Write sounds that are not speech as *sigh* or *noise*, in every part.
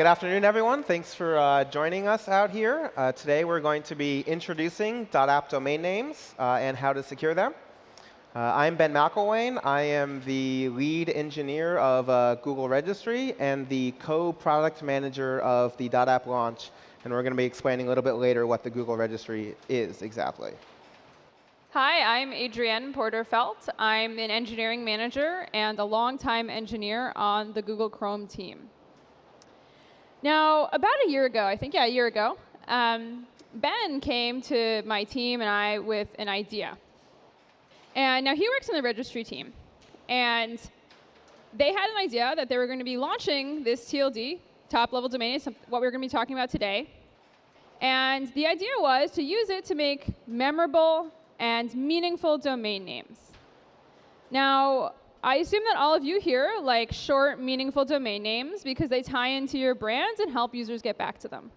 Good afternoon, everyone. Thanks for uh, joining us out here. Uh, today, we're going to be introducing .app domain names uh, and how to secure them. Uh, I'm Ben McIlwain. I am the lead engineer of uh, Google Registry and the co-product manager of the .app launch. And we're going to be explaining a little bit later what the Google Registry is exactly. Hi, I'm Adrienne Porter-Felt. I'm an engineering manager and a longtime engineer on the Google Chrome team. Now, about a year ago, I think, yeah, a year ago, um, Ben came to my team and I with an idea. And now he works in the registry team. And they had an idea that they were going to be launching this TLD, top level domain, what we're going to be talking about today. And the idea was to use it to make memorable and meaningful domain names. Now, I assume that all of you here like short, meaningful domain names because they tie into your brand and help users get back to them.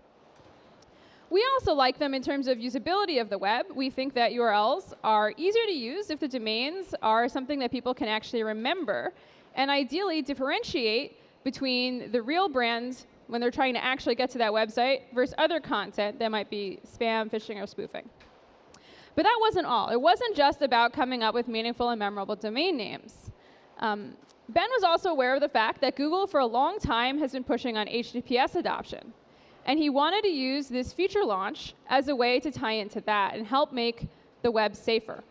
We also like them in terms of usability of the web. We think that URLs are easier to use if the domains are something that people can actually remember and ideally differentiate between the real brand when they're trying to actually get to that website versus other content that might be spam, phishing, or spoofing. But that wasn't all. It wasn't just about coming up with meaningful and memorable domain names. Um, ben was also aware of the fact that Google, for a long time, has been pushing on HTTPS adoption. And he wanted to use this feature launch as a way to tie into that and help make the web safer.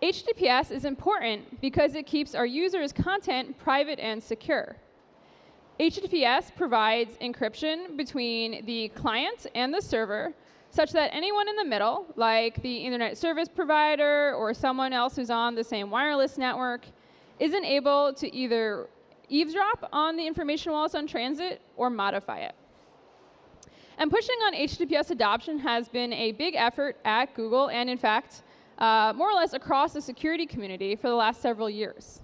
HTTPS is important because it keeps our users' content private and secure. HTTPS provides encryption between the client and the server such that anyone in the middle, like the internet service provider or someone else who's on the same wireless network, isn't able to either eavesdrop on the information while it's on transit or modify it. And pushing on HTTPS adoption has been a big effort at Google and, in fact, uh, more or less across the security community for the last several years.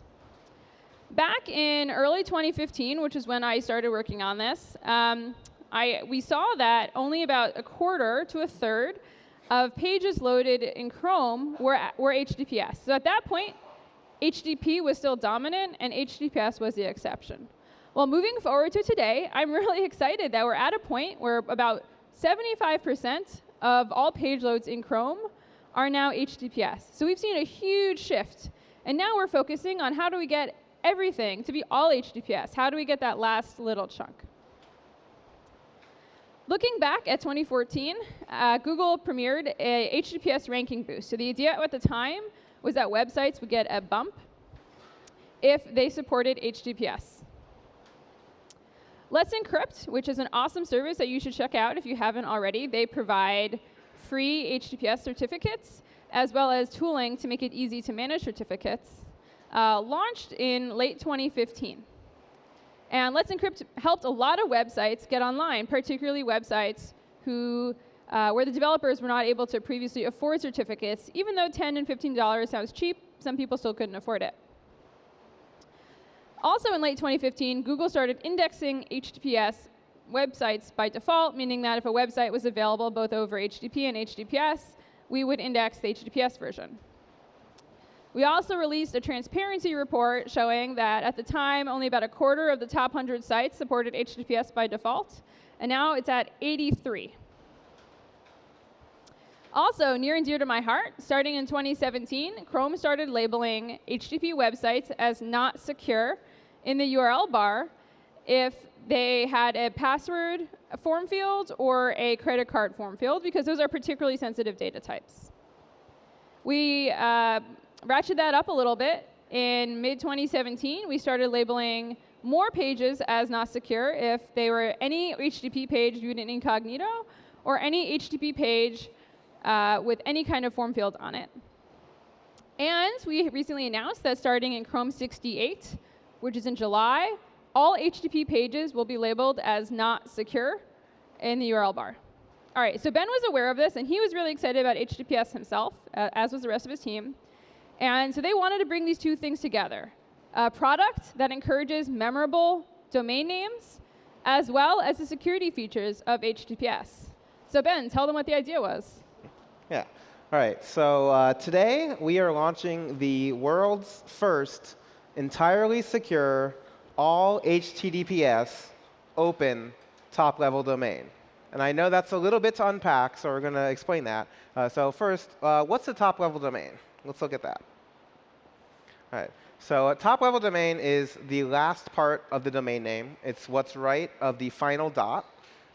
Back in early 2015, which is when I started working on this, um, I, we saw that only about a quarter to a third of pages loaded in Chrome were, were HTTPS. So at that point, HTTP was still dominant, and HTTPS was the exception. Well, moving forward to today, I'm *laughs* really excited that we're at a point where about 75% of all page loads in Chrome are now HTTPS. So we've seen a huge shift. And now we're focusing on how do we get everything to be all HTTPS? How do we get that last little chunk? Looking back at 2014, uh, Google premiered a HTTPS ranking boost. So the idea at the time was that websites would get a bump if they supported HTTPS. Let's Encrypt, which is an awesome service that you should check out if you haven't already. They provide free HTTPS certificates, as well as tooling to make it easy to manage certificates, uh, launched in late 2015. And Let's Encrypt helped a lot of websites get online, particularly websites who, uh, where the developers were not able to previously afford certificates. Even though 10 and $15 sounds cheap, some people still couldn't afford it. Also in late 2015, Google started indexing HTTPS websites by default, meaning that if a website was available both over HTTP and HTTPS, we would index the HTTPS version. We also released a transparency report showing that at the time, only about a quarter of the top 100 sites supported HTTPS by default, and now it's at 83. Also, near and dear to my heart, starting in 2017, Chrome started labeling HTTP websites as not secure in the URL bar if they had a password form field or a credit card form field, because those are particularly sensitive data types. We uh, ratcheted that up a little bit. In mid-2017, we started labeling more pages as not secure if they were any HTTP page viewed in incognito or any HTTP page uh, with any kind of form field on it. And we recently announced that starting in Chrome 68, which is in July, all HTTP pages will be labeled as not secure in the URL bar. All right, so Ben was aware of this, and he was really excited about HTTPS himself, uh, as was the rest of his team. And so they wanted to bring these two things together. A product that encourages memorable domain names, as well as the security features of HTTPS. So Ben, tell them what the idea was. Yeah. All right. So uh, today we are launching the world's first entirely secure, all HTTPS open top-level domain. And I know that's a little bit to unpack, so we're going to explain that. Uh, so first, uh, what's a top-level domain? Let's look at that. All right. So a top-level domain is the last part of the domain name. It's what's right of the final dot.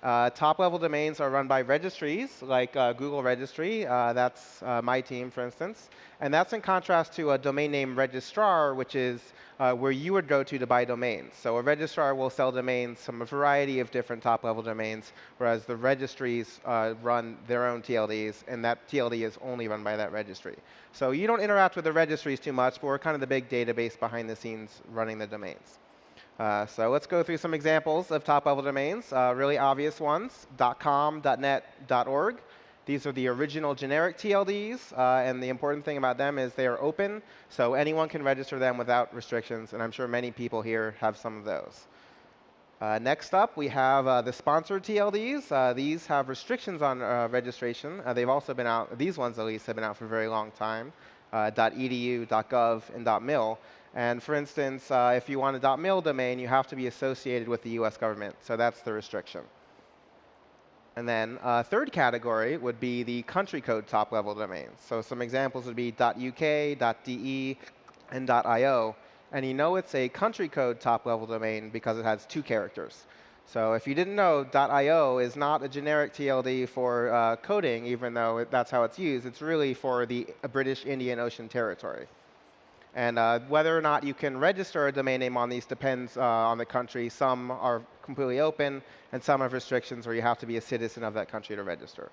Uh, top-level domains are run by registries, like uh, Google Registry. Uh, that's uh, my team, for instance. And that's in contrast to a domain name registrar, which is uh, where you would go to to buy domains. So a registrar will sell domains from a variety of different top-level domains, whereas the registries uh, run their own TLDs, and that TLD is only run by that registry. So you don't interact with the registries too much, but we're kind of the big database behind the scenes running the domains. Uh, so let's go through some examples of top-level domains, uh, really obvious ones, .com, .net, .org. These are the original generic TLDs, uh, and the important thing about them is they are open, so anyone can register them without restrictions, and I'm sure many people here have some of those. Uh, next up, we have uh, the sponsored TLDs. Uh, these have restrictions on registration. they've also been out, these ones at least, have been out for a very long time, .edu, .gov, and .mil. And for instance, uh, if you want a .mil domain, you have to be associated with the US government. So that's the restriction. And then uh, third category would be the country code top-level domains. So some examples would be .uk, .de, and .io. And you know it's a country code top-level domain because it has two characters. So if you didn't know, .io is not a generic TLD for uh, coding, even though it, that's how it's used. It's really for the British Indian Ocean Territory. And uh, whether or not you can register a domain name on these depends uh, on the country. Some are completely open, and some have restrictions where you have to be a citizen of that country to register.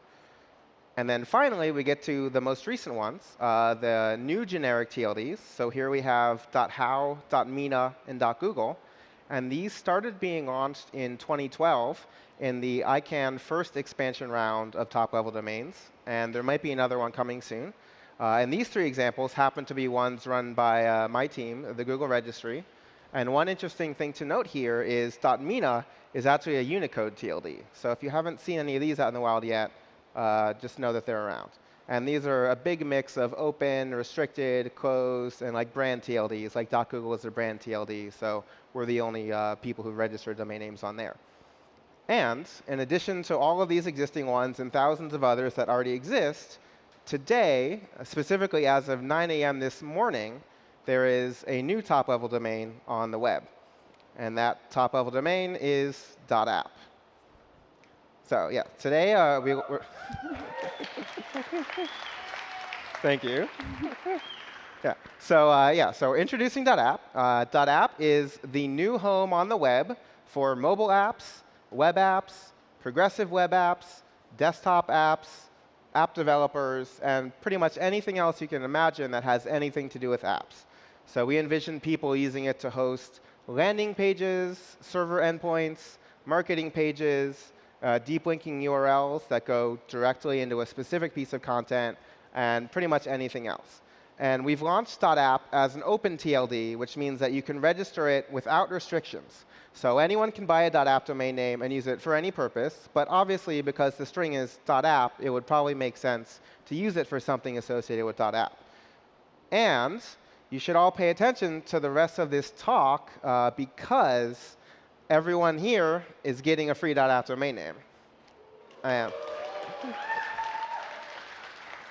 And then finally, we get to the most recent ones, uh, the new generic TLDs. So here we have .how, .mina, and .google. And these started being launched in 2012 in the ICANN first expansion round of top-level domains. And there might be another one coming soon. Uh, and these three examples happen to be ones run by uh, my team, the Google Registry. And one interesting thing to note here is .mina is actually a Unicode TLD. So if you haven't seen any of these out in the wild yet, uh, just know that they're around. And these are a big mix of open, restricted, closed, and like brand TLDs. Like .google is a brand TLD, so we're the only uh, people who register domain names on there. And in addition to all of these existing ones and thousands of others that already exist, today, specifically as of 9 a.m. this morning, there is a new top-level domain on the web. And that top-level domain is .app. So yeah, today uh, we, we're *laughs* Thank you. yeah. So uh, yeah. So introducing .app. Uh, .app is the new home on the web for mobile apps, web apps, progressive web apps, desktop apps, app developers, and pretty much anything else you can imagine that has anything to do with apps. So we envision people using it to host landing pages, server endpoints, marketing pages, uh, deep linking URLs that go directly into a specific piece of content, and pretty much anything else. And we've launched .app as an open TLD, which means that you can register it without restrictions. So anyone can buy a .app domain name and use it for any purpose. But obviously, because the string is .app, it would probably make sense to use it for something associated with .app. And you should all pay attention to the rest of this talk uh, because everyone here is getting a free .app domain name. I am.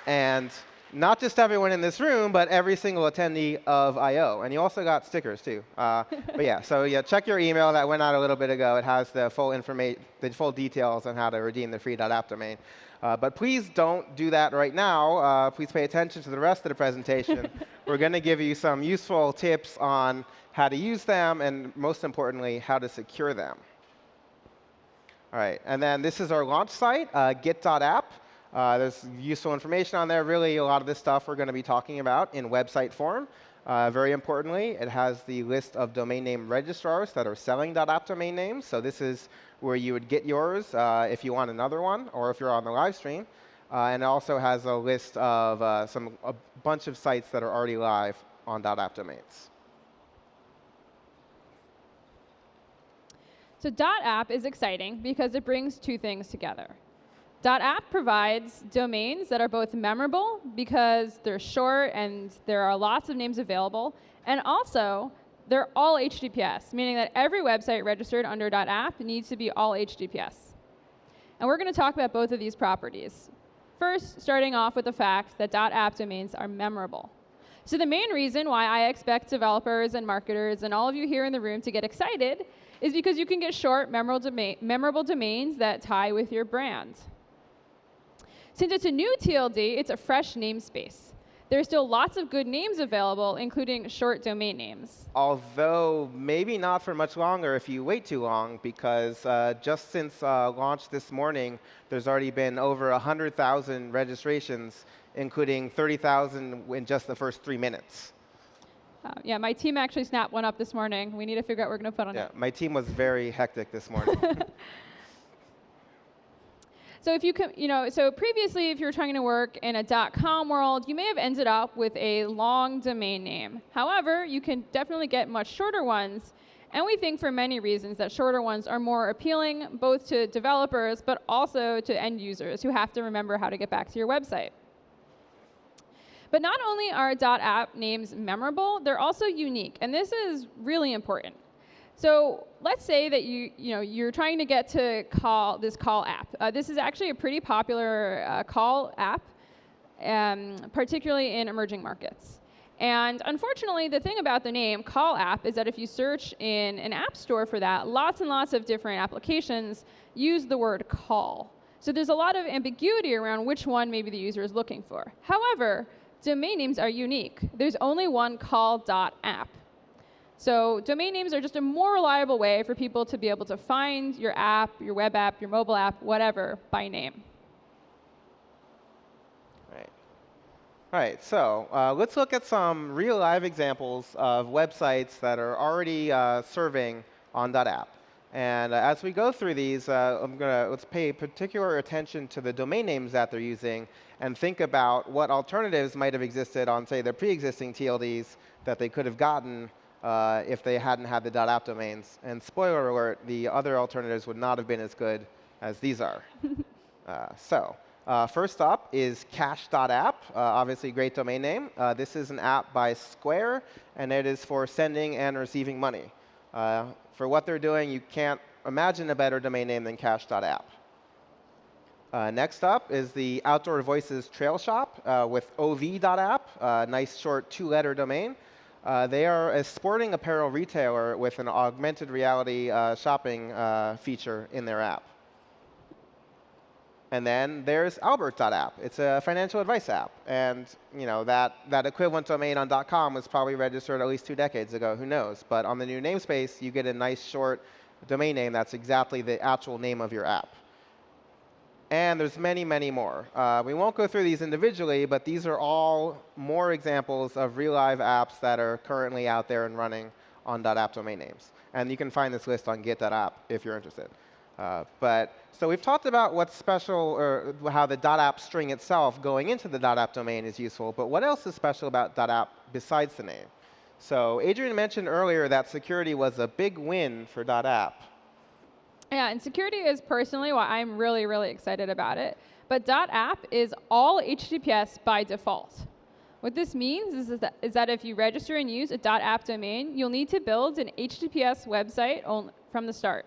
and not just everyone in this room, but every single attendee of I.O. And you also got stickers, too. Uh, but yeah, so yeah, check your email. That went out a little bit ago. It has the full information, the full details on how to redeem the free .app domain. Uh, but please don't do that right now. Uh, please pay attention to the rest of the presentation. *laughs* We're going to give you some useful tips on how to use them, and most importantly, how to secure them. All right, and then this is our launch site, uh, get.app. Uh, there's useful information on there. Really, a lot of this stuff we're going to be talking about in website form. Uh, very importantly, it has the list of domain name registrars that are selling .app domain names. So this is where you would get yours uh, if you want another one or if you're on the live stream. Uh, and it also has a list of uh, some a bunch of sites that are already live on .app domains. So .app is exciting because it brings two things together. .app provides domains that are both memorable because they're short and there are lots of names available, and also they're all HTTPS, meaning that every website registered under .app needs to be all HTTPS. And we're going to talk about both of these properties. First, starting off with the fact that .app domains are memorable. So the main reason why I expect developers and marketers and all of you here in the room to get excited is because you can get short, memorable, domain, memorable domains that tie with your brand. Since it's a new TLD, it's a fresh namespace. There are still lots of good names available, including short domain names. Although maybe not for much longer if you wait too long, because uh, just since uh, launch this morning, there's already been over 100,000 registrations, including 30,000 in just the first three minutes. Uh, yeah, my team actually snapped one up this morning. We need to figure out what we're going to put on yeah, it. Yeah, my team was very hectic this morning. *laughs* *laughs* So if you can, you know, so previously, if you were trying to work in a .com world, you may have ended up with a long domain name. However, you can definitely get much shorter ones, and we think for many reasons that shorter ones are more appealing both to developers but also to end users who have to remember how to get back to your website. But not only are .app names memorable, they're also unique, and this is really important. So let's say that you, you know, you're trying to get to call this call app. Uh, this is actually a pretty popular uh, call app, um, particularly in emerging markets. And unfortunately, the thing about the name call app is that if you search in an app store for that, lots and lots of different applications use the word call. So there's a lot of ambiguity around which one maybe the user is looking for. However, domain names are unique. There's only one call.app. So domain names are just a more reliable way for people to be able to find your app, your web app, your mobile app, whatever, by name. Right. All right, so uh, let's look at some real live examples of websites that are already uh, serving on .app. And uh, as we go through these, uh, I'm gonna let's pay particular attention to the domain names that they're using and think about what alternatives might have existed on, say, their pre-existing TLDs that they could have gotten uh, if they hadn't had the .app domains. And spoiler alert, the other alternatives would not have been as good as these are. *laughs* uh, so uh, first up is cash.app, uh, obviously great domain name. Uh, this is an app by Square, and it is for sending and receiving money. Uh, for what they're doing, you can't imagine a better domain name than cash.app. Uh, next up is the Outdoor Voices Trail Shop uh, with ov.app, uh, nice short two-letter domain. Uh, they are a sporting apparel retailer with an augmented reality uh, shopping uh, feature in their app. And then there's Albert.app. It's a financial advice app. And you know that, that equivalent domain on .com was probably registered at least two decades ago. Who knows? But on the new namespace, you get a nice short domain name that's exactly the actual name of your app. And there's many, many more. Uh, we won't go through these individually, but these are all more examples of real live apps that are currently out there and running on .app domain names. And you can find this list on get.app if you're interested. Uh, but so we've talked about what's special, or how the .app string itself going into the .app domain is useful. But what else is special about .app besides the name? So Adrienne mentioned earlier that security was a big win for .app. Yeah, and security is personally why I'm really, really excited about it. But .app is all HTTPS by default. What this means is, that, is that if you register and use a .app domain, you'll need to build an HTTPS website from the start.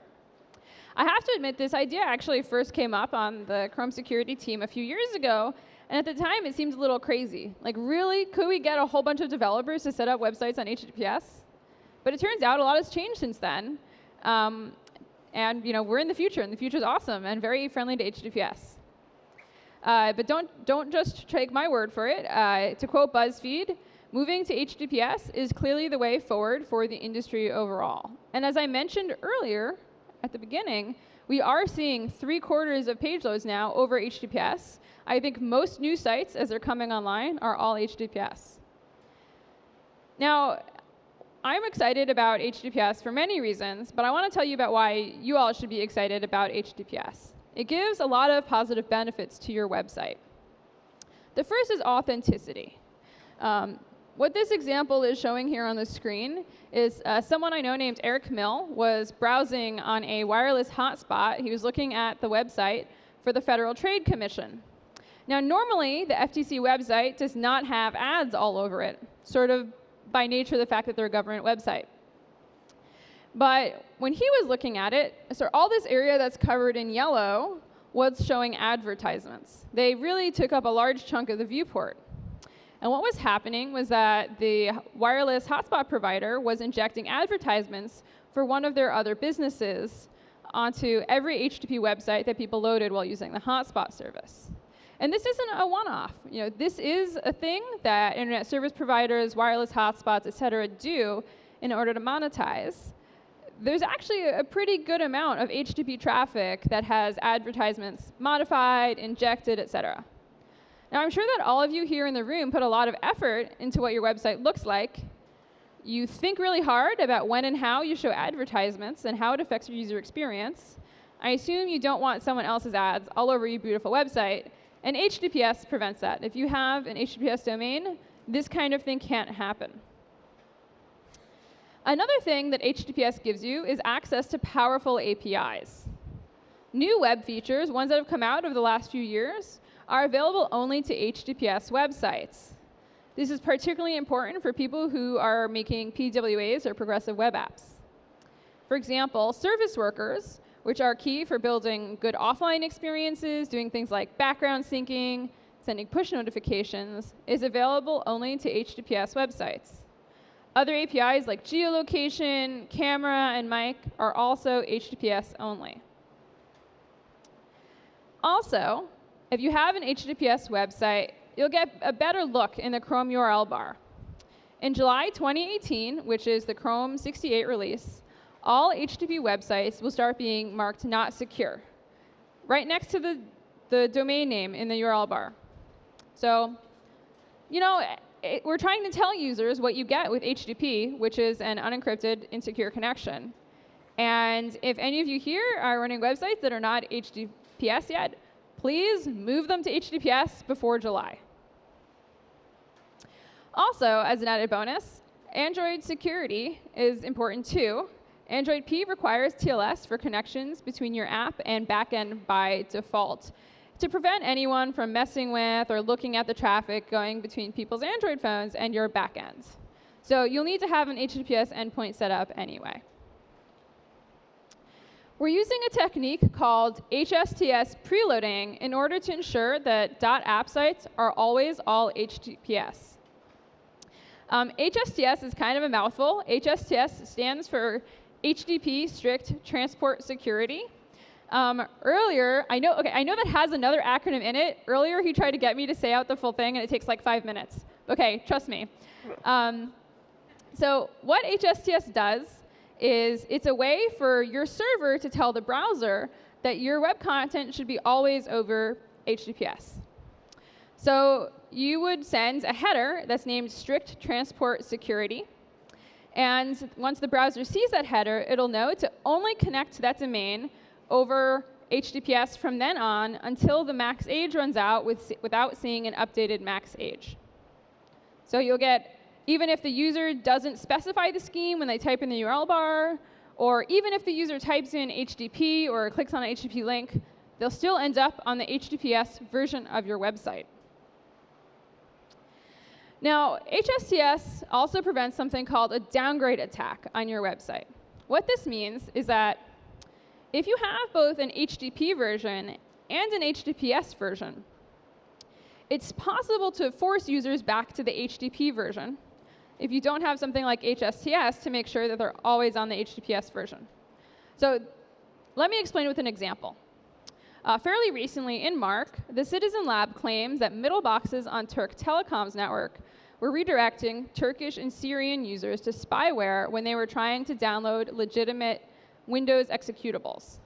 I have to admit, this idea actually first came up on the Chrome security team a few years ago, and at the time it seemed a little crazy. Like, really? Could we get a whole bunch of developers to set up websites on HTTPS? But it turns out a lot has changed since then. Um, and you know, we're in the future, and the future is awesome and very friendly to HTTPS. Uh, but don't, don't just take my word for it. Uh, to quote BuzzFeed, moving to HTTPS is clearly the way forward for the industry overall. And as I mentioned earlier at the beginning, we are seeing three quarters of page loads now over HTTPS. I think most new sites, as they're coming online, are all HTTPS. Now, I'm excited about HTTPS for many reasons, but I want to tell you about why you all should be excited about HTTPS. It gives a lot of positive benefits to your website. The first is authenticity. Um, what this example is showing here on the screen is uh, someone I know named Eric Mill was browsing on a wireless hotspot. He was looking at the website for the Federal Trade Commission. Now, normally, the FTC website does not have ads all over it, sort of by nature the fact that they're a government website. But when he was looking at it, so all this area that's covered in yellow was showing advertisements. They really took up a large chunk of the viewport. And what was happening was that the wireless hotspot provider was injecting advertisements for one of their other businesses onto every HTTP website that people loaded while using the hotspot service. And this isn't a one-off. You know, this is a thing that internet service providers, wireless hotspots, et cetera, do in order to monetize. There's actually a pretty good amount of HTTP traffic that has advertisements modified, injected, et cetera. Now, I'm sure that all of you here in the room put a lot of effort into what your website looks like. You think really hard about when and how you show advertisements and how it affects your user experience. I assume you don't want someone else's ads all over your beautiful website, and HTTPS prevents that. If you have an HTTPS domain, this kind of thing can't happen. Another thing that HTTPS gives you is access to powerful APIs. New web features, ones that have come out over the last few years, are available only to HTTPS websites. This is particularly important for people who are making PWAs or progressive web apps. For example, service workers, which are key for building good offline experiences, doing things like background syncing, sending push notifications, is available only to HTTPS websites. Other APIs like geolocation, camera, and mic are also HTTPS only. Also, if you have an HTTPS website, you'll get a better look in the Chrome URL bar. In July 2018, which is the Chrome 68 release, all HTTP websites will start being marked not secure, right next to the, the domain name in the URL bar. So, you know, it, we're trying to tell users what you get with HTTP, which is an unencrypted, insecure connection. And if any of you here are running websites that are not HTTPS yet, please move them to HTTPS before July. Also, as an added bonus, Android security is important too. Android P requires TLS for connections between your app and backend by default to prevent anyone from messing with or looking at the traffic going between people's Android phones and your backend. So you'll need to have an HTTPS endpoint set up anyway. We're using a technique called HSTS preloading in order to ensure that .app sites are always all HTTPS. Um, HSTS is kind of a mouthful. HSTS stands for HTTP Strict Transport Security. Um, earlier, I know, okay, I know that has another acronym in it. Earlier, he tried to get me to say out the full thing, and it takes like five minutes. Okay, trust me. Um, so what HSTS does is it's a way for your server to tell the browser that your web content should be always over HTTPS. So you would send a header that's named strict transport security. And once the browser sees that header, it'll know to only connect to that domain over HTTPS from then on until the max age runs out with, without seeing an updated max age. So you'll get even if the user doesn't specify the scheme when they type in the URL bar, or even if the user types in HTTP or clicks on an HTTP link, they'll still end up on the HTTPS version of your website. Now, HSTS also prevents something called a downgrade attack on your website. What this means is that if you have both an HTTP version and an HTTPS version, it's possible to force users back to the HTTP version if you don't have something like HSTS to make sure that they're always on the HTTPS version. So let me explain with an example. Uh, fairly recently in MARC, the Citizen Lab claims that middle boxes on Türk Telekom's network were redirecting Turkish and Syrian users to spyware when they were trying to download legitimate Windows executables.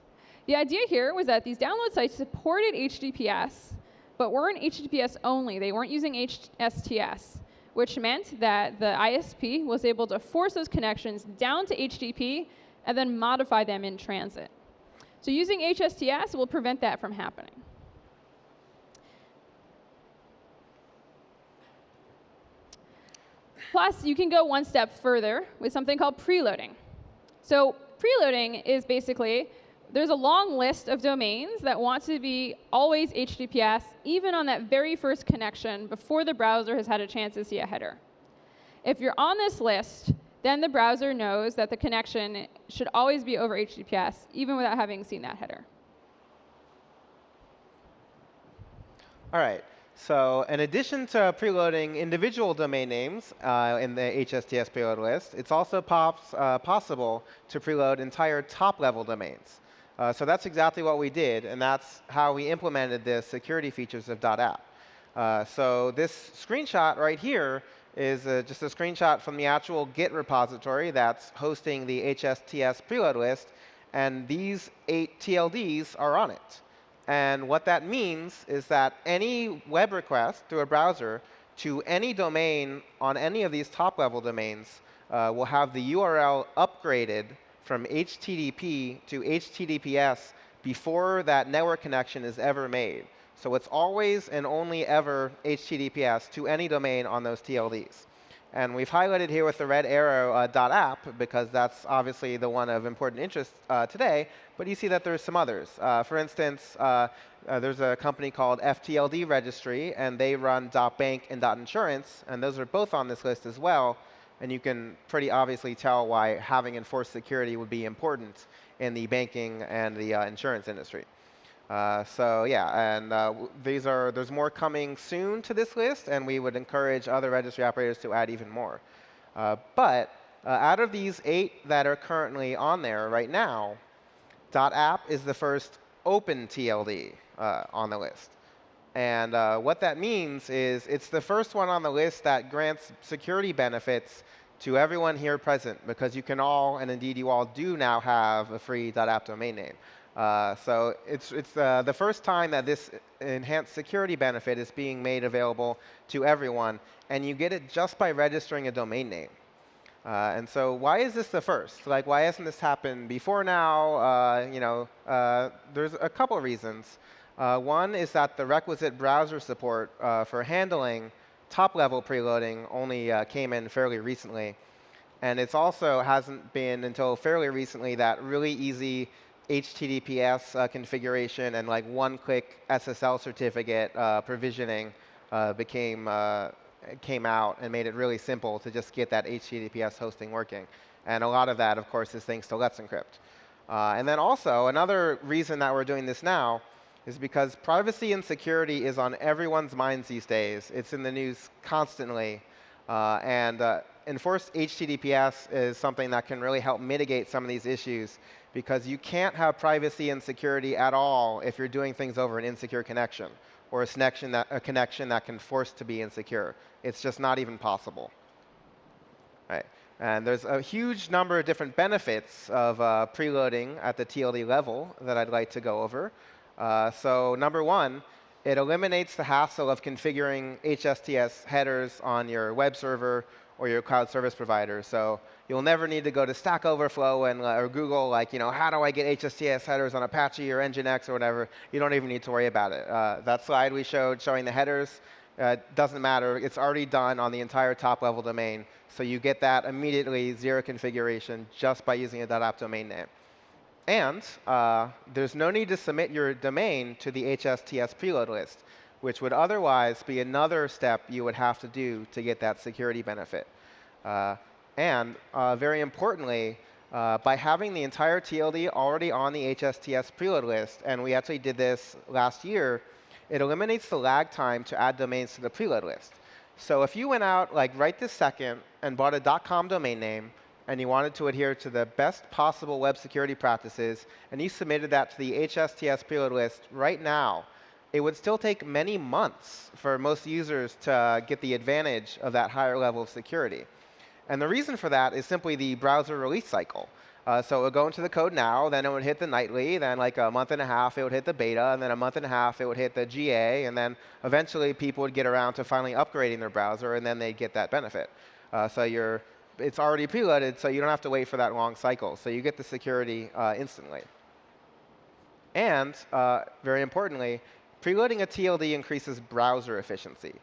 The idea here was that these download sites supported HTTPS, but weren't HTTPS only. They weren't using HSTS which meant that the ISP was able to force those connections down to HTTP and then modify them in transit. So using HSTS will prevent that from happening. Plus, you can go one step further with something called preloading. So preloading is basically there's a long list of domains that want to be always HTTPS, even on that very first connection before the browser has had a chance to see a header. If you're on this list, then the browser knows that the connection should always be over HTTPS, even without having seen that header. All right. So in addition to preloading individual domain names uh, in the HSTS preload list, it's also pops, uh, possible to preload entire top-level domains. Uh, so that's exactly what we did, and that's how we implemented the security features of .app. Uh, so this screenshot right here is uh, just a screenshot from the actual Git repository that's hosting the HSTS preload list, and these eight TLDs are on it. And what that means is that any web request through a browser to any domain on any of these top-level domains uh, will have the URL upgraded from HTTP to HTTPS before that network connection is ever made. So it's always and only ever HTTPS to any domain on those TLDs. And we've highlighted here with the red arrow uh, .app because that's obviously the one of important interest uh, today. But you see that there's some others. Uh, for instance, uh, uh, there's a company called FTLD Registry, and they run .bank and .insurance, and those are both on this list as well. And you can pretty obviously tell why having enforced security would be important in the banking and the uh, insurance industry. Uh, so yeah, and uh, these are there's more coming soon to this list, and we would encourage other registry operators to add even more. Uh, but uh, out of these eight that are currently on there right now, .app is the first open TLD uh, on the list. And what that means is it's the first one on the list that grants security benefits to everyone here present, because you can all, and indeed you all do now have a free .app domain name. Uh, so it's, it's uh, the first time that this enhanced security benefit is being made available to everyone, and you get it just by registering a domain name. Uh, and so why is this the first? Like, why hasn't this happened before now? Uh, you know, uh, there's a couple reasons. Uh, one is that the requisite browser support for handling top-level preloading only came in fairly recently. And it also hasn't been until fairly recently that really easy HTTPS uh, configuration and like one-click SSL certificate uh, provisioning uh, became uh, came out and made it really simple to just get that HTTPS hosting working. And a lot of that, of course, is thanks to Let's Encrypt. Uh, and then also, another reason that we're doing this now is because privacy and security is on everyone's minds these days. It's in the news constantly. And enforced HTTPS is something that can really help mitigate some of these issues because you can't have privacy and security at all if you're doing things over an insecure connection or a connection that, a connection that can force to be insecure. It's just not even possible. Right. And there's a huge number of different benefits of uh, preloading at the TLD level that I'd like to go over. Uh, so number one, it eliminates the hassle of configuring HSTS headers on your web server or your cloud service provider. So you'll never need to go to Stack Overflow and, uh, or Google, like, you know, how do I get HSTS headers on Apache or Nginx or whatever. You don't even need to worry about it. Uh, that slide we showed showing the headers uh, doesn't matter. It's already done on the entire top-level domain. So you get that immediately, zero configuration, just by using a .app domain name. And uh, there's no need to submit your domain to the HSTS preload list which would otherwise be another step you would have to do to get that security benefit. Uh, and uh, very importantly, uh, by having the entire TLD already on the HSTS preload list, and we actually did this last year, it eliminates the lag time to add domains to the preload list. So if you went out like right this second and bought a .com domain name, and you wanted to adhere to the best possible web security practices, and you submitted that to the HSTS preload list right now, it would still take many months for most users to get the advantage of that higher level of security. And the reason for that is simply the browser release cycle. Uh, so it would go into the code now, then it would hit the nightly, then like a month and a half it would hit the beta, and then a month and a half it would hit the GA, and then eventually people would get around to finally upgrading their browser, and then they'd get that benefit. Uh, so you're, it's already preloaded, so you don't have to wait for that long cycle. So you get the security uh, instantly. And uh, very importantly, preloading a TLD increases browser efficiency.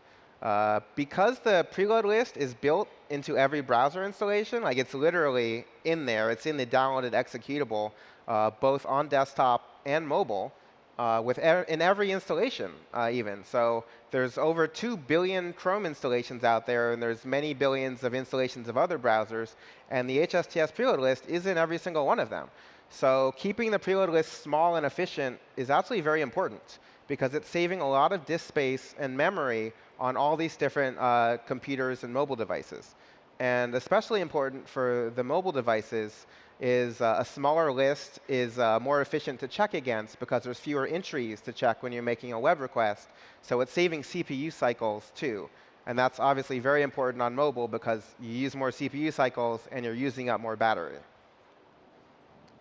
Uh, because the preload list is built into every browser installation, like it's literally in there, it's in the downloaded executable, uh, both on desktop and mobile, uh, with er in every installation, uh, even. So there's over 2 billion Chrome installations out there, and there's many billions of installations of other browsers. And the HSTS preload list is in every single one of them. So keeping the preload list small and efficient is actually very important, because it's saving a lot of disk space and memory on all these different uh, computers and mobile devices. And especially important for the mobile devices is uh, a smaller list is uh, more efficient to check against because there's fewer entries to check when you're making a web request. So it's saving CPU cycles too. And that's obviously very important on mobile because you use more CPU cycles and you're using up more battery.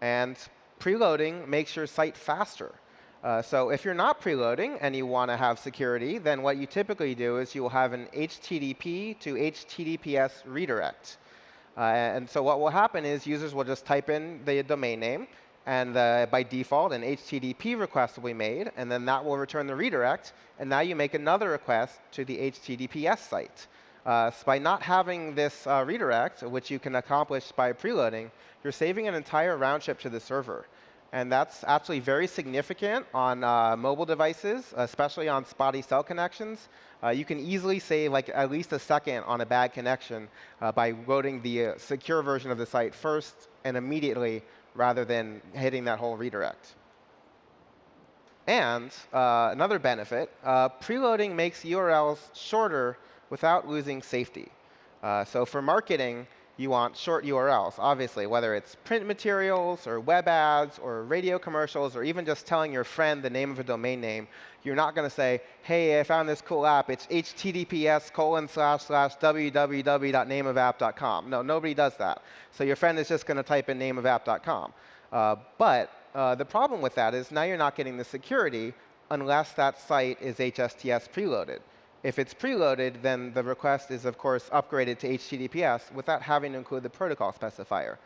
And preloading makes your site faster. Uh, so if you're not preloading and you want to have security, then what you typically do is you will have an HTTP to HTTPS redirect. Uh, and so what will happen is users will just type in the domain name, and uh, by default, an HTTP request will be made, and then that will return the redirect. And now you make another request to the HTTPS site. Uh, so by not having this uh, redirect, which you can accomplish by preloading, you're saving an entire round trip to the server. And that's actually very significant on uh, mobile devices, especially on spotty cell connections. Uh, you can easily save like at least a second on a bad connection uh, by loading the uh, secure version of the site first and immediately rather than hitting that whole redirect. And uh, another benefit, uh, preloading makes URLs shorter without losing safety. so for marketing, you want short URLs, obviously, whether it's print materials or web ads or radio commercials or even just telling your friend the name of a domain name. You're not going to say, hey, I found this cool app. It's https colon slash slash www.nameofapp.com. No, nobody does that. So your friend is just going to type in nameofapp.com. Uh, but uh, the problem with that is now you're not getting the security unless that site is HSTS preloaded. If it's preloaded, then the request is, of course, upgraded to HTTPS without having to include the protocol specifier.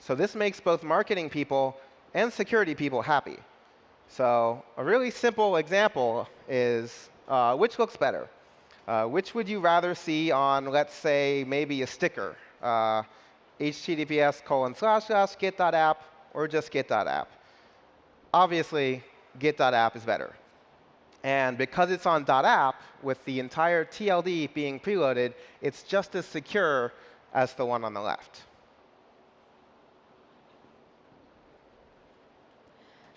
So this makes both marketing people and security people happy. So a really simple example is uh, which looks better? Uh, which would you rather see on, let's say, maybe a sticker? Uh, HTTPS colon slash slash get.app or just get.app? Obviously, get.app is better. And because it's on .app, with the entire TLD being preloaded, it's just as secure as the one on the left.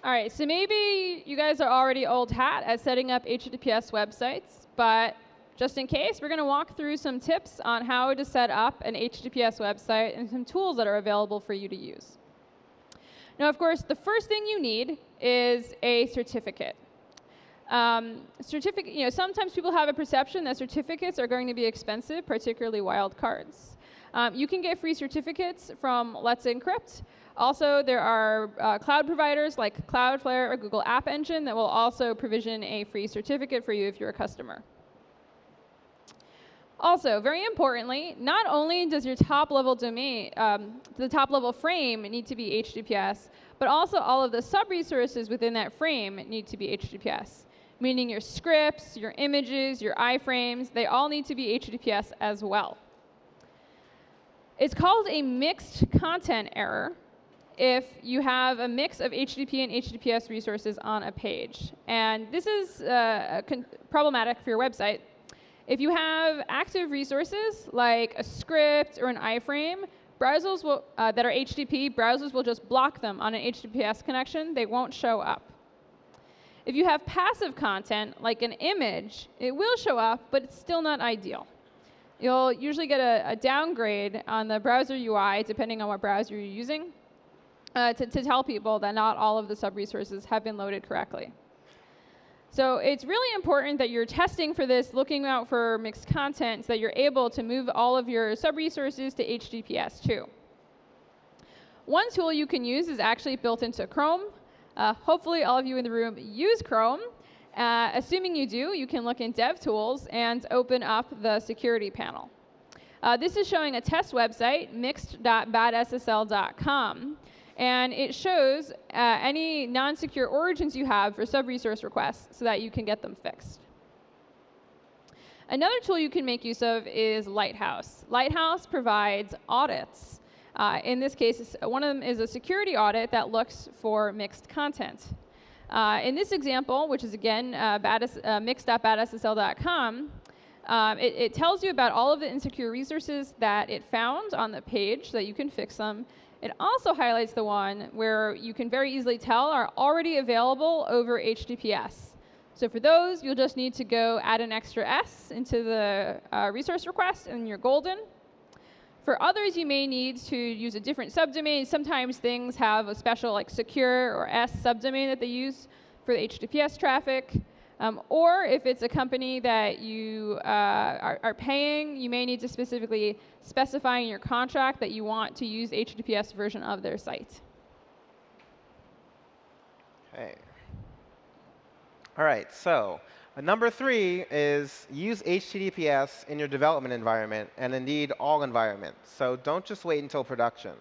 All right, so maybe you guys are already old hat at setting up HTTPS websites, but just in case, we're going to walk through some tips on how to set up an HTTPS website and some tools that are available for you to use. Now, of course, the first thing you need is a certificate. Um, certificate, you know, sometimes people have a perception that certificates are going to be expensive, particularly wildcards. Um, you can get free certificates from Let's Encrypt. Also, there are uh, cloud providers like Cloudflare or Google App Engine that will also provision a free certificate for you if you're a customer. Also, very importantly, not only does your top level domain, um, the top level frame need to be HTTPS, but also all of the sub resources within that frame need to be HTTPS meaning your scripts, your images, your iframes, they all need to be HTTPS as well. It's called a mixed content error if you have a mix of HTTP and HTTPS resources on a page. And this is uh, problematic for your website. If you have active resources like a script or an iframe, browsers will, uh, that are HTTP, browsers will just block them on an HTTPS connection. They won't show up. If you have passive content, like an image, it will show up, but it's still not ideal. You'll usually get a, a downgrade on the browser UI, depending on what browser you're using, uh, to, to tell people that not all of the sub-resources have been loaded correctly. So it's really important that you're testing for this, looking out for mixed content, so that you're able to move all of your sub-resources to HTTPS too. One tool you can use is actually built into Chrome. Uh, hopefully all of you in the room use Chrome. Uh, assuming you do, you can look in DevTools and open up the security panel. Uh, this is showing a test website, mixed.badssl.com. And it shows uh, any non-secure origins you have for sub-resource requests so that you can get them fixed. Another tool you can make use of is Lighthouse. Lighthouse provides audits uh, in this case, one of them is a security audit that looks for mixed content. Uh, in this example, which is again uh, uh, mixed.badssl.com, um, it, it, tells you about all of the insecure resources that it found on the page that you can fix them. It also highlights the one where you can very easily tell are already available over HTTPS. So for those, you'll just need to go add an extra S into the uh, resource request, and you're golden. For others, you may need to use a different subdomain. Sometimes things have a special like secure or S subdomain that they use for the HTTPS traffic. Um, or if it's a company that you uh, are, are, paying, you may need to specifically specify in your contract that you want to use HTTPS version of their site. Okay. All right, so number three is use HTTPS in your development environment, and indeed all environments. So don't just wait until production.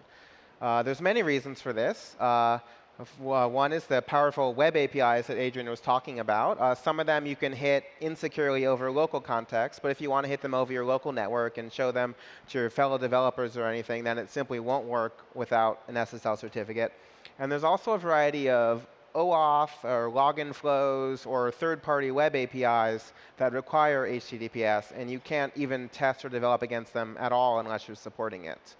Uh, there's many reasons for this. Uh, uh, one is the powerful web APIs that Adrienne was talking about. Uh, some of them you can hit insecurely over local context, but if you want to hit them over your local network and show them to your fellow developers or anything, then it simply won't work without an SSL certificate. And there's also a variety of OAuth or login flows or third-party web APIs that require HTTPS, and you can't even test or develop against them at all unless you're supporting it.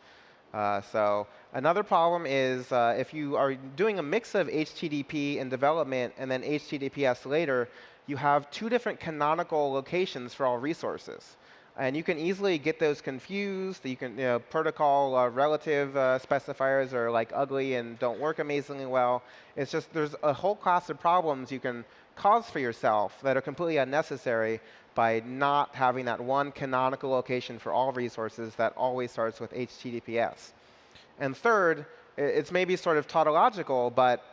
Uh, so another problem is uh, if you are doing a mix of HTTP in development and then HTTPS later, you have two different canonical locations for all resources. And you can easily get those confused. You can, you know, protocol uh, relative uh, specifiers are like ugly and don't work amazingly well. It's just there's a whole class of problems you can cause for yourself that are completely unnecessary by not having that one canonical location for all resources that always starts with HTTPS. And third, it's maybe sort of tautological, but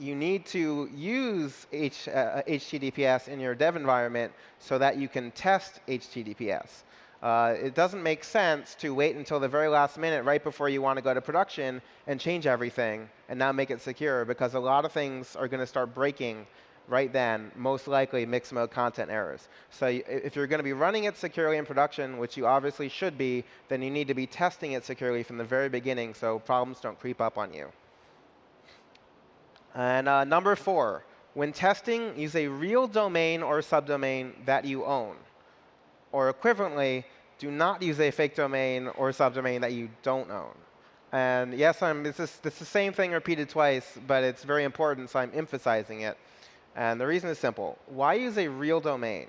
you need to use H, uh, HTTPS in your dev environment so that you can test HTTPS. Uh, it doesn't make sense to wait until the very last minute right before you want to go to production and change everything and now make it secure because a lot of things are going to start breaking right then, most likely mixed mode content errors. So if you're going to be running it securely in production, which you obviously should be, then you need to be testing it securely from the very beginning so problems don't creep up on you. And uh, number four, when testing, use a real domain or subdomain that you own. Or equivalently, do not use a fake domain or subdomain that you don't own. And yes, I'm, this, is, this is the same thing repeated twice, but it's very important, so I'm emphasizing it. And the reason is simple. Why use a real domain?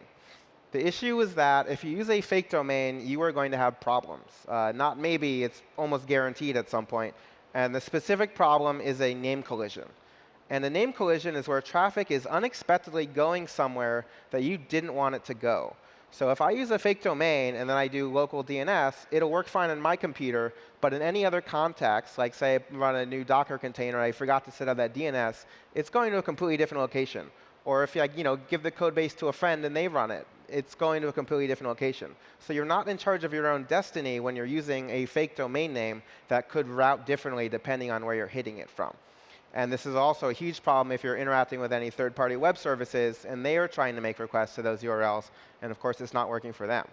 The issue is that if you use a fake domain, you are going to have problems. Uh, not maybe, it's almost guaranteed at some point. And the specific problem is a name collision. And a name collision is where traffic is unexpectedly going somewhere that you didn't want it to go. So if I use a fake domain and then I do local DNS, it'll work fine on my computer, but in any other context, like say I run a new Docker container, I forgot to set up that DNS, it's going to a completely different location. Or if you, you know, give the code base to a friend and they run it, it's going to a completely different location. So you're not in charge of your own destiny when you're using a fake domain name that could route differently depending on where you're hitting it from. And this is also a huge problem if you're interacting with any third-party web services and they are trying to make requests to those URLs. And of course, it's not working for them.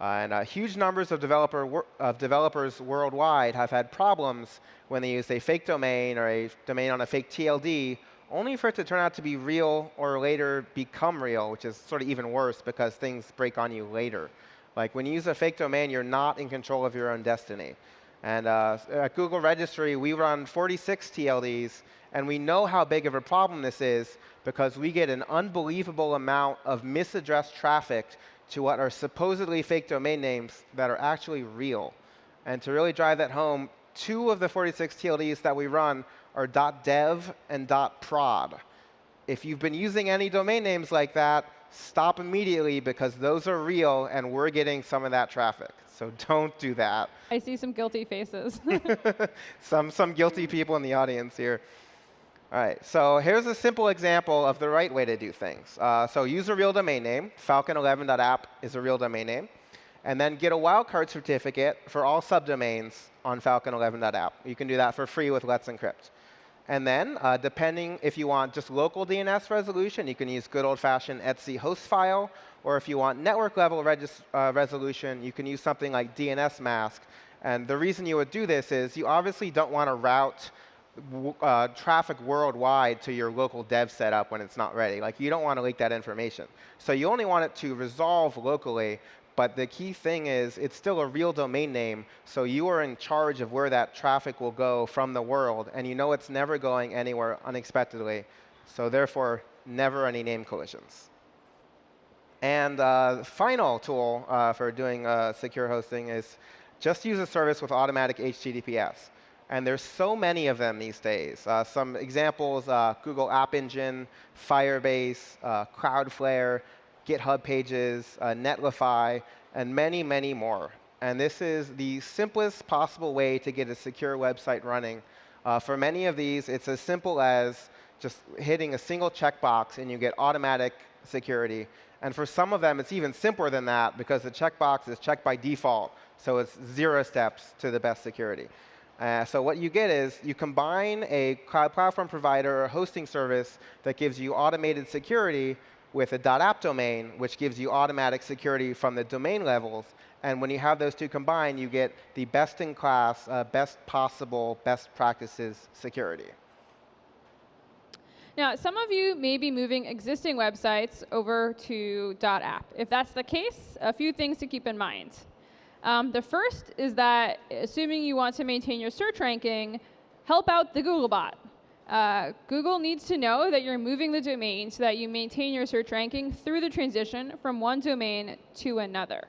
Uh, and uh, huge numbers of, developer of developers worldwide have had problems when they use a fake domain or a domain on a fake TLD, only for it to turn out to be real or later become real, which is sort of even worse because things break on you later. Like when you use a fake domain, you're not in control of your own destiny. And uh, at Google Registry, we run 46 TLDs, and we know how big of a problem this is because we get an unbelievable amount of misaddressed traffic to what are supposedly fake domain names that are actually real. And to really drive that home, two of the 46 TLDs that we run are .dev and .prod. If you've been using any domain names like that, stop immediately because those are real and we're getting some of that traffic. So *laughs* don't do that. I see some guilty faces. *laughs* some, some guilty people in the audience here. All right, so here's a simple example of the right way to do things. Uh, so use a real domain name. Falcon11.app is a real domain name. And then get a wildcard certificate for all subdomains on Falcon11.app. You can do that for free with Let's Encrypt. And then, uh, depending if you want just local DNS resolution, you can use good old-fashioned etc host file. Or if you want network level uh, resolution, you can use something like dnsmasq. And the reason you would do this is you obviously don't want to route uh, traffic worldwide to your local dev setup when it's not ready. Like you don't want to leak that information. So you only want it to resolve locally, but the key thing is it's still a real domain name, so you are in charge of where that traffic will go from the world, and you know it's never going anywhere unexpectedly. So therefore, never any name collisions. And uh, final tool uh, for doing uh, secure hosting is just use a service with automatic HTTPS. And there's so many of them these days. Uh, some examples, uh, Google App Engine, Firebase, uh, Cloudflare, GitHub Pages, uh, Netlify, and many, many more. And this is the simplest possible way to get a secure website running. Uh, for many of these, it's as simple as just hitting a single checkbox and you get automatic security. And for some of them, it's even simpler than that because the checkbox is checked by default. So it's zero steps to the best security. Uh, so what you get is you combine a cloud platform provider or hosting service that gives you automated security with a .app domain, which gives you automatic security from the domain levels. And when you have those two combined, you get the best-in-class, uh, best possible, best practices security. Now, some of you may be moving existing websites over to .app. If that's the case, a few things to keep in mind. Um, the first is that, assuming you want to maintain your search ranking, help out the Googlebot. Uh, Google needs to know that you're moving the domain so that you maintain your search ranking through the transition from one domain to another.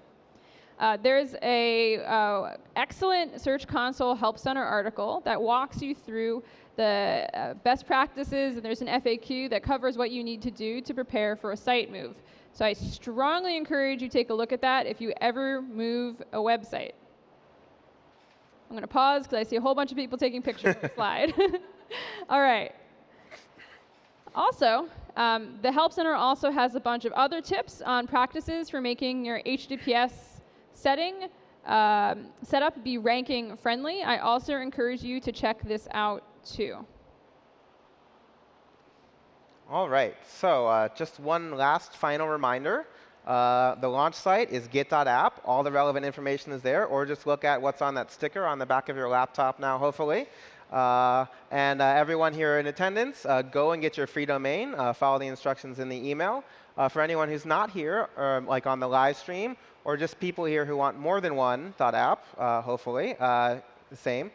Uh, there's a uh, excellent Search Console Help Center article that walks you through the uh, best practices, and there's an FAQ that covers what you need to do to prepare for a site move. So I strongly encourage you take a look at that if you ever move a website. I'm going to pause because I see a whole bunch of people taking pictures of the *laughs* slide. *laughs* *laughs* All right. Also, um, the Help Center also has a bunch of other tips on practices for making your HTTPS setting um, setup be ranking friendly. I also encourage you to check this out too. All right. So uh, just one last final reminder. Uh, the launch site is get.app. All the relevant information is there. Or just look at what's on that sticker on the back of your laptop now, hopefully. Uh, and uh, everyone here in attendance, uh, go and get your free domain. Uh, follow the instructions in the email. Uh, for anyone who's not here, or, like on the live stream, or just people here who want more than one .app, uh, hopefully, the same.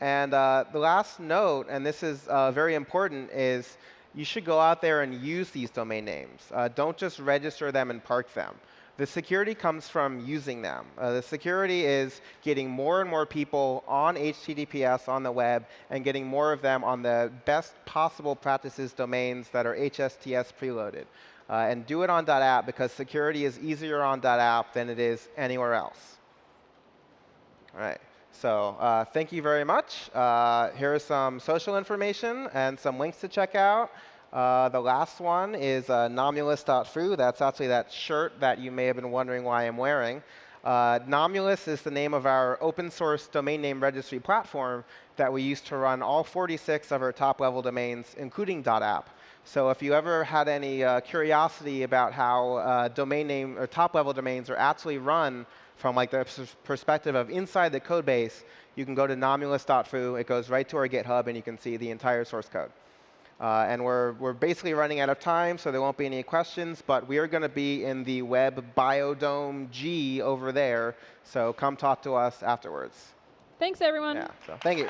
And the last note, and this is very important, is you should go out there and use these domain names. don't just register them and park them. The security comes from using them. Uh, the security is getting more and more people on HTTPS on the web and getting more of them on the best possible practices domains that are HSTS preloaded. Uh, and do it on .app because security is easier on .app than it is anywhere else. All right. So uh, thank you very much. Uh, here is some social information and some links to check out. Uh, the last one is uh, nomulus.foo. That's actually that shirt that you may have been wondering why I'm wearing. Uh, Nomulus is the name of our open source domain name registry platform that we use to run all 46 of our top level domains, including .app. So if you ever had any uh, curiosity about how uh, domain name or top level domains are actually run from like the perspective of inside the code base, you can go to nomulus.foo. It goes right to our GitHub, and you can see the entire source code. Uh, and we're, we're basically running out of time, so there won't be any questions. But we are going to be in the Web Biodome G over there. So come talk to us afterwards. Thanks, everyone. Yeah, so thank you.